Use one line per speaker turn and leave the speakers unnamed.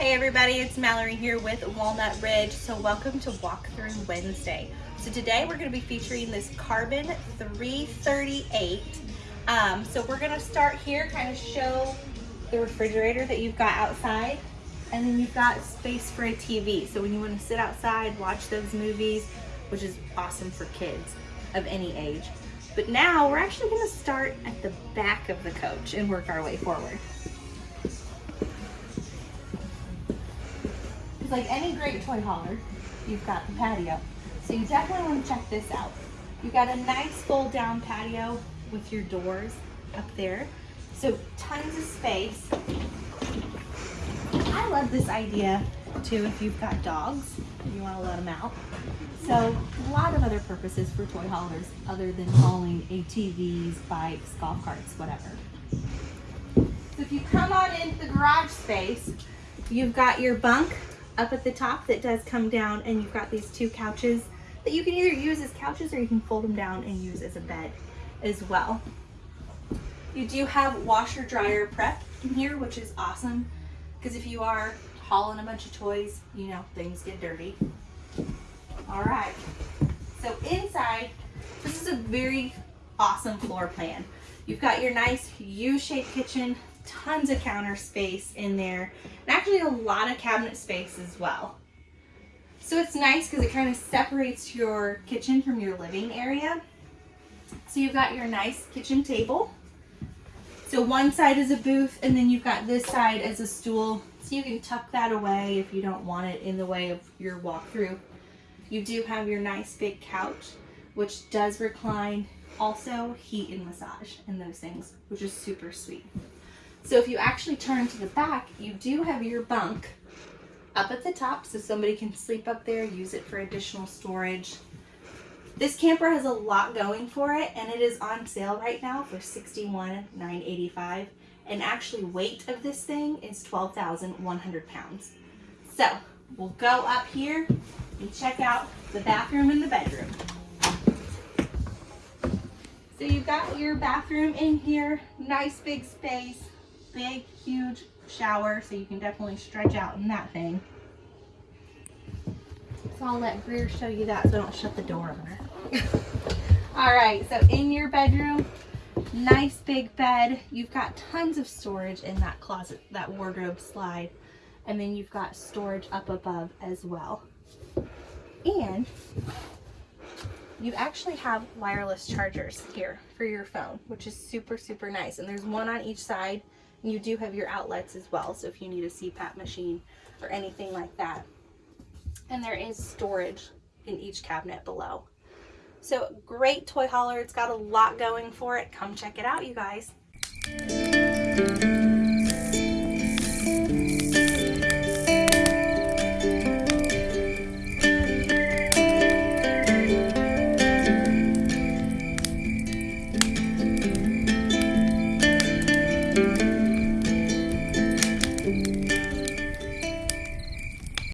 Hey everybody, it's Mallory here with Walnut Ridge. So welcome to Walkthrough Wednesday. So today we're going to be featuring this Carbon 338. Um, so we're going to start here, kind of show the refrigerator that you've got outside. And then you've got space for a TV. So when you want to sit outside, watch those movies, which is awesome for kids of any age. But now we're actually going to start at the back of the coach and work our way forward. Like any great toy hauler, you've got the patio. So you definitely want to check this out. You've got a nice fold down patio with your doors up there. So tons of space. I love this idea too if you've got dogs, you want to let them out. So a lot of other purposes for toy haulers other than hauling ATVs, bikes, golf carts, whatever. So if you come on into the garage space, you've got your bunk up at the top that does come down and you've got these two couches that you can either use as couches or you can fold them down and use as a bed as well. You do have washer dryer prep in here, which is awesome because if you are hauling a bunch of toys, you know, things get dirty. All right, so inside, this is a very awesome floor plan. You've got your nice U-shaped kitchen tons of counter space in there and actually a lot of cabinet space as well. So it's nice because it kind of separates your kitchen from your living area. So you've got your nice kitchen table. So one side is a booth and then you've got this side as a stool. So you can tuck that away if you don't want it in the way of your walkthrough. You do have your nice big couch, which does recline. Also heat and massage and those things, which is super sweet. So if you actually turn to the back, you do have your bunk up at the top so somebody can sleep up there, use it for additional storage. This camper has a lot going for it and it is on sale right now for $61,985 and actually weight of this thing is 12,100 pounds. So we'll go up here and check out the bathroom and the bedroom. So you've got your bathroom in here, nice big space, big, huge shower, so you can definitely stretch out in that thing. So I'll let Greer show you that so I don't shut the door on her. All right, so in your bedroom, nice big bed. You've got tons of storage in that closet, that wardrobe slide. And then you've got storage up above as well. And you actually have wireless chargers here for your phone, which is super, super nice. And there's one on each side you do have your outlets as well, so if you need a CPAP machine or anything like that. And there is storage in each cabinet below. So great toy hauler. It's got a lot going for it. Come check it out, you guys.